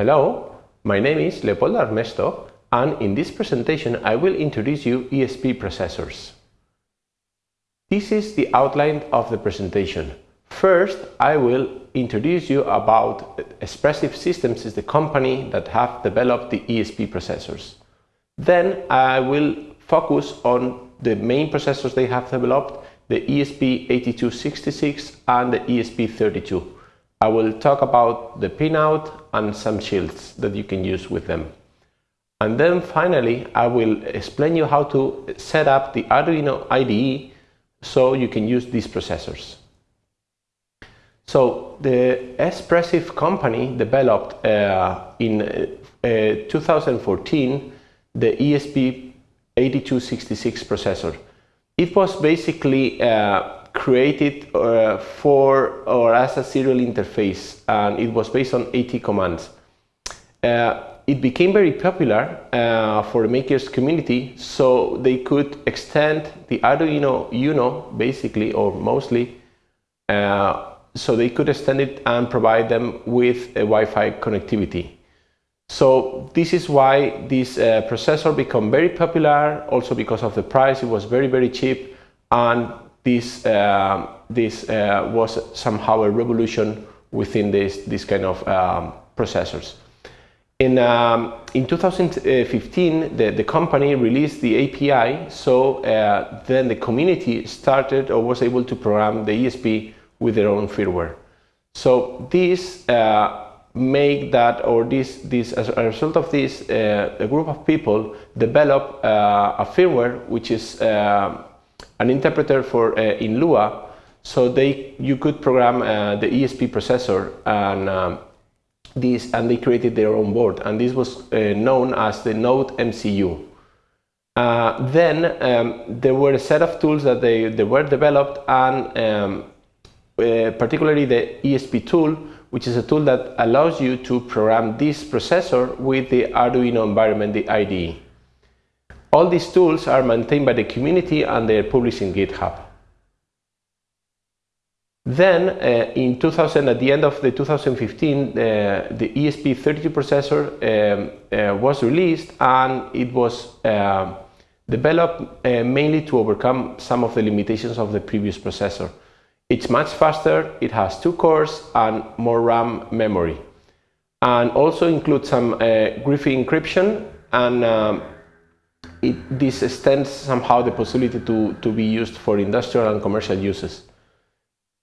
Hello, my name is Leopoldo Armesto and in this presentation I will introduce you ESP processors. This is the outline of the presentation. First, I will introduce you about Espressif Systems is the company that have developed the ESP processors. Then I will focus on the main processors they have developed, the ESP8266 and the ESP32. I will talk about the pinout and some shields that you can use with them. And then finally, I will explain you how to set up the Arduino IDE so you can use these processors. So the Espressif company developed uh, in uh, 2014 the ESP8266 processor. It was basically uh, created uh, for or as a serial interface and it was based on AT commands. Uh, it became very popular uh, for the makers community so they could extend the Arduino Uno basically or mostly uh, so they could extend it and provide them with a Wi-Fi connectivity. So this is why this uh, processor became very popular also because of the price it was very very cheap and this, uh, this uh, was somehow a revolution within this, this kind of um, processors. In, um, in 2015, the, the company released the API, so uh, then the community started or was able to program the ESP with their own firmware. So this uh, make that, or this, this as a result of this, uh, a group of people develop uh, a firmware which is an interpreter for uh, in Lua, so they you could program uh, the ESP processor and um, this and they created their own board and this was uh, known as the Node MCU. Then um, there were a set of tools that they, they were developed and um, uh, particularly the ESP tool which is a tool that allows you to program this processor with the Arduino environment, the IDE. All these tools are maintained by the community and they're published in GitHub. Then uh, in 2000, at the end of the 2015, uh, the ESP32 processor um, uh, was released and it was uh, developed uh, mainly to overcome some of the limitations of the previous processor. It's much faster, it has two cores and more RAM memory. And also includes some uh, Wi-Fi encryption and um, it, this extends somehow the possibility to, to be used for industrial and commercial uses.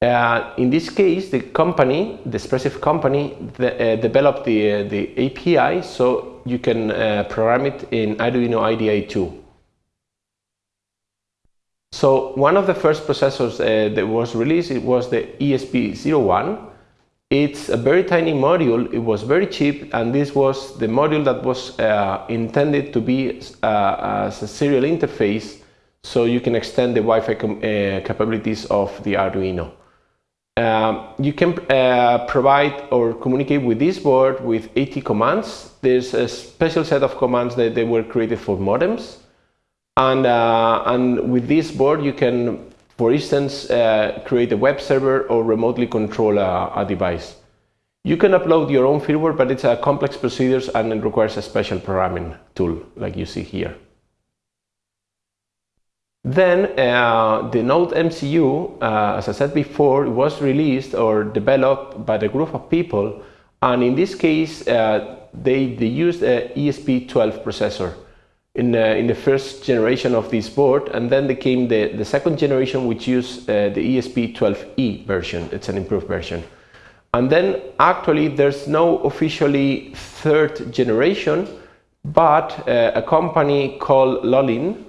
Uh, in this case, the company, the Espressif company, the, uh, developed the, uh, the API so you can uh, program it in Arduino IDE 2. So one of the first processors uh, that was released it was the ESP01 it's a very tiny module, it was very cheap, and this was the module that was uh, intended to be uh, as a serial interface so you can extend the Wi-Fi uh, capabilities of the Arduino. Um, you can uh, provide or communicate with this board with AT commands. There's a special set of commands that they were created for modems. And, uh, and with this board you can for instance, uh, create a web server or remotely control a, a, device. You can upload your own firmware, but it's a complex procedure and it requires a special programming tool, like you see here. Then uh, the Node MCU, uh, as I said before, was released or developed by a group of people, and in this case, uh, they, they used a ESP12 processor in, uh, in the first generation of this board and then there came the, the second generation which used uh, the ESP12E version, it's an improved version. And then actually there's no officially third generation but uh, a company called Lolin,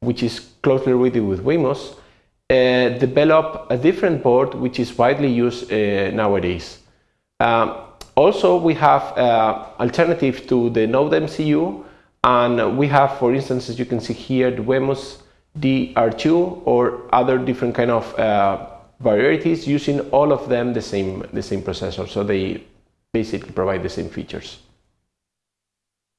which is closely related with Wemos, uh, developed a different board which is widely used uh, nowadays. Um, also we have uh, alternative to the Node MCU and we have, for instance, as you can see here, the Wemos DR2 or other different kind of uh, varieties using all of them the same, the same processor. So they basically provide the same features.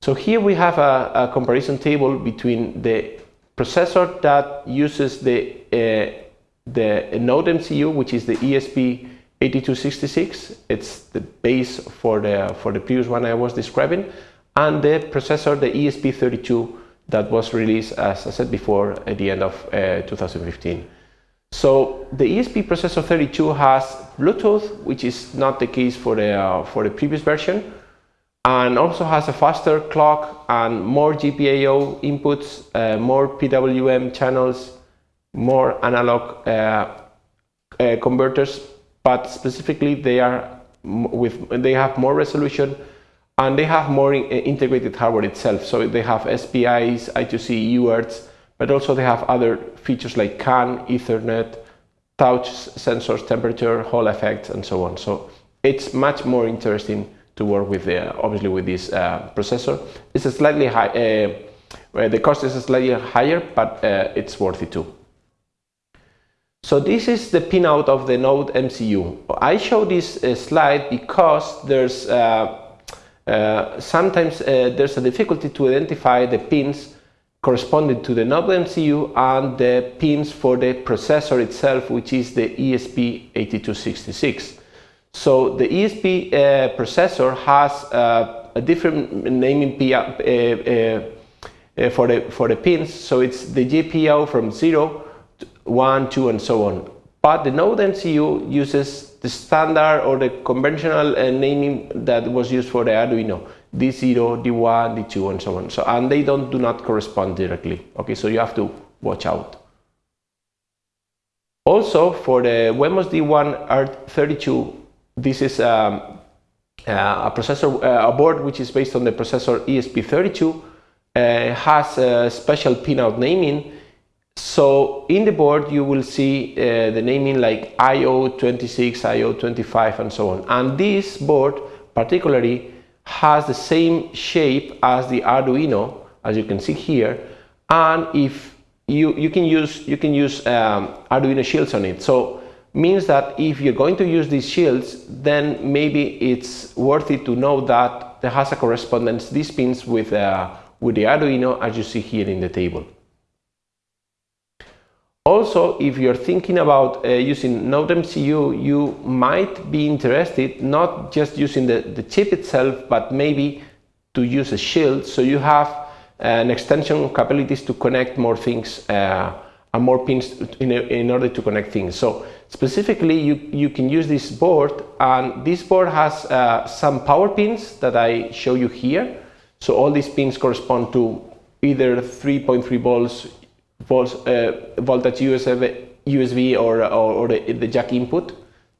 So here we have a, a comparison table between the processor that uses the, uh, the Node MCU, which is the ESP 8266. It's the base for the, for the previous one I was describing. And the processor, the ESP32, that was released, as I said before, at the end of uh, 2015. So the ESP processor 32 has Bluetooth, which is not the case for the, uh, for the previous version, and also has a faster clock and more GPIO inputs, uh, more PWM channels, more analog uh, uh, converters, but specifically they are with they have more resolution and they have more in, integrated hardware itself. So they have SPIs, I2C, UARTs, but also they have other features like CAN, Ethernet, touch sensors, temperature, Hall effects, and so on. So it's much more interesting to work with, uh, obviously, with this uh, processor. It's a slightly high, uh, the cost is slightly higher, but uh, it's worth it too. So this is the pinout of the Node MCU. I show this uh, slide because there's uh, sometimes uh, there's a difficulty to identify the pins corresponding to the Node MCU and the pins for the processor itself, which is the ESP8266. So the ESP uh, processor has uh, a different naming uh, for the for the pins. So it's the GPIO from 0, to 1, 2, and so on. But the Node MCU uses the standard or the conventional uh, naming that was used for the Arduino, D0, D1, D2, and so on. So, and they don't do not correspond directly. Okay, so you have to watch out. Also, for the Wemos D1 R32, this is um, uh, a processor, uh, a board which is based on the processor ESP32, uh, has a special pinout naming so in the board you will see uh, the naming like IO26, IO25 and so on. And this board particularly has the same shape as the Arduino as you can see here and if you, you can use, you can use um, Arduino shields on it. So means that if you're going to use these shields then maybe it's worth it to know that there has a correspondence these pins with, uh, with the Arduino as you see here in the table. Also, if you're thinking about uh, using Node MCU, you might be interested not just using the, the chip itself, but maybe to use a shield so you have uh, an extension capabilities to connect more things uh, and more pins in, in, order to connect things. So specifically, you, you can use this board and this board has uh, some power pins that I show you here. So all these pins correspond to either 3.3 volts volts, uh, voltage USB, USB or, or, or the, the, jack input,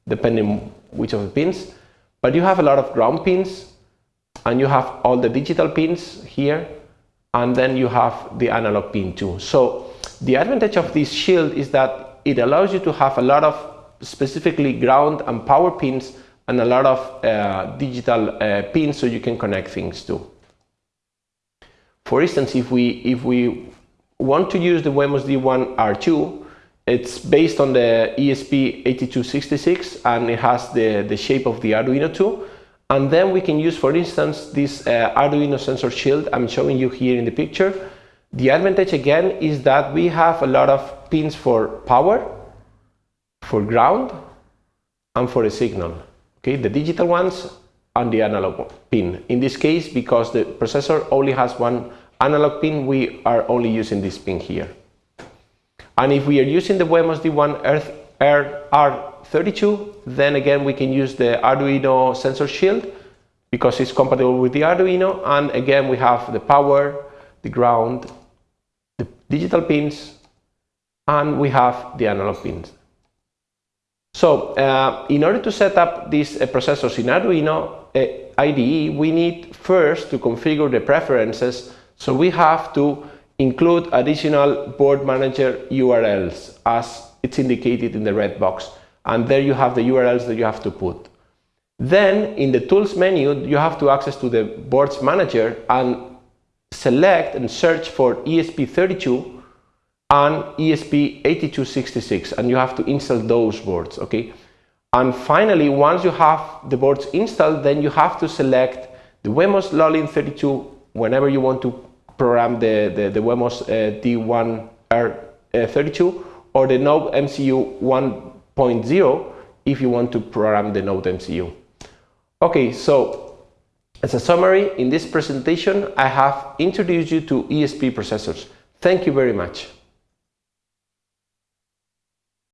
depending which of the pins. But you have a lot of ground pins, and you have all the digital pins here, and then you have the analog pin too. So the advantage of this shield is that it allows you to have a lot of specifically ground and power pins and a lot of uh, digital uh, pins so you can connect things too. For instance, if we if we want to use the Wemos D1 R2, it's based on the ESP8266 and it has the, the shape of the Arduino 2. And then we can use, for instance, this uh, Arduino sensor shield I'm showing you here in the picture. The advantage again is that we have a lot of pins for power, for ground, and for a signal. Okay, the digital ones and the analog pin. In this case, because the processor only has one analog pin, we are only using this pin here. And if we are using the Wemos D1 R32, then again we can use the Arduino sensor shield because it's compatible with the Arduino. And again we have the power, the ground, the digital pins, and we have the analog pins. So uh, in order to set up these uh, processors in Arduino uh, IDE, we need first to configure the preferences so we have to include additional board manager URLs as it's indicated in the red box. And there you have the URLs that you have to put. Then in the tools menu, you have to access to the boards manager and select and search for ESP32 and ESP8266 and you have to install those boards, okay? And finally, once you have the boards installed, then you have to select the Wemos Lolin 32 whenever you want to program the, the, the Wemos uh, D1R32 or the Node MCU 1.0 if you want to program the Node MCU. Okay, so as a summary, in this presentation, I have introduced you to ESP processors. Thank you very much.